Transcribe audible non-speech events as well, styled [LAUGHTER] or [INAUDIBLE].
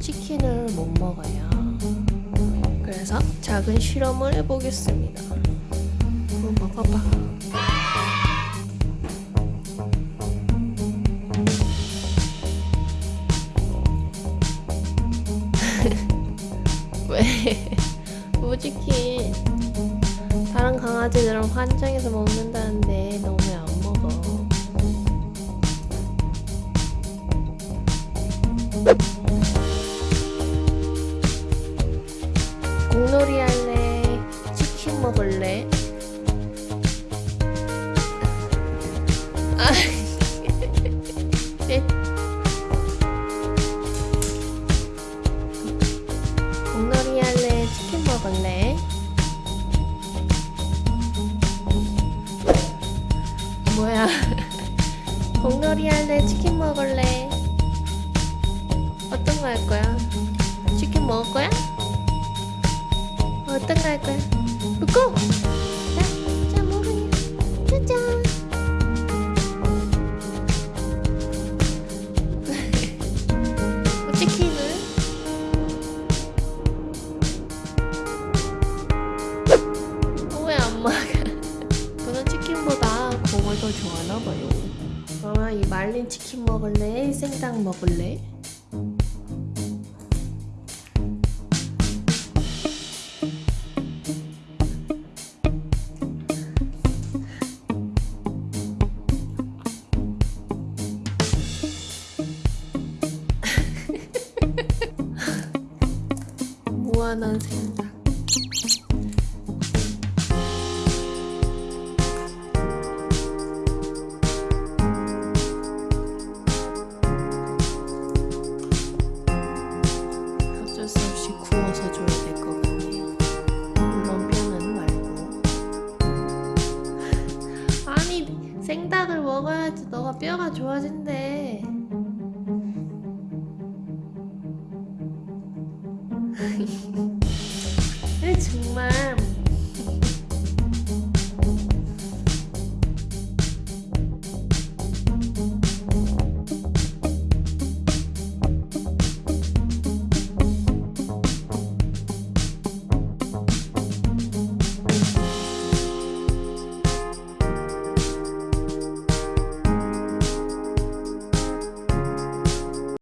치킨을 못 먹어요. 그래서 작은 실험을 해보겠습니다. 한번 먹어봐. [LAUGHS] 왜? 무지킨 다른 강아지들은 환장해서 먹는다는데 너왜안먹 먹을래? 아, 네. 공놀이 할래? 치킨 먹을래? 뭐야? [LAUGHS] 공놀이 할래? 치킨 먹을래? 어떤 거 할 거야? 치킨 먹을 거야? 어떤 거 할 거야? 먹고! 자, 자 먹어요. 짜잔! [LAUGHS] 어, 치킨은? 왜안 먹어? 저는 치킨보다 공을 더 좋아하나 봐요. 그러면 이 말린 치킨 먹을래? 생닭 먹을래? 무한한 생각. 어쩔 수 없이 구워서 줘야 될 것 같네요. 물론 말고. [LAUGHS] 아니 생닭을 먹어야지 너가 뼈가 좋아진대. 정말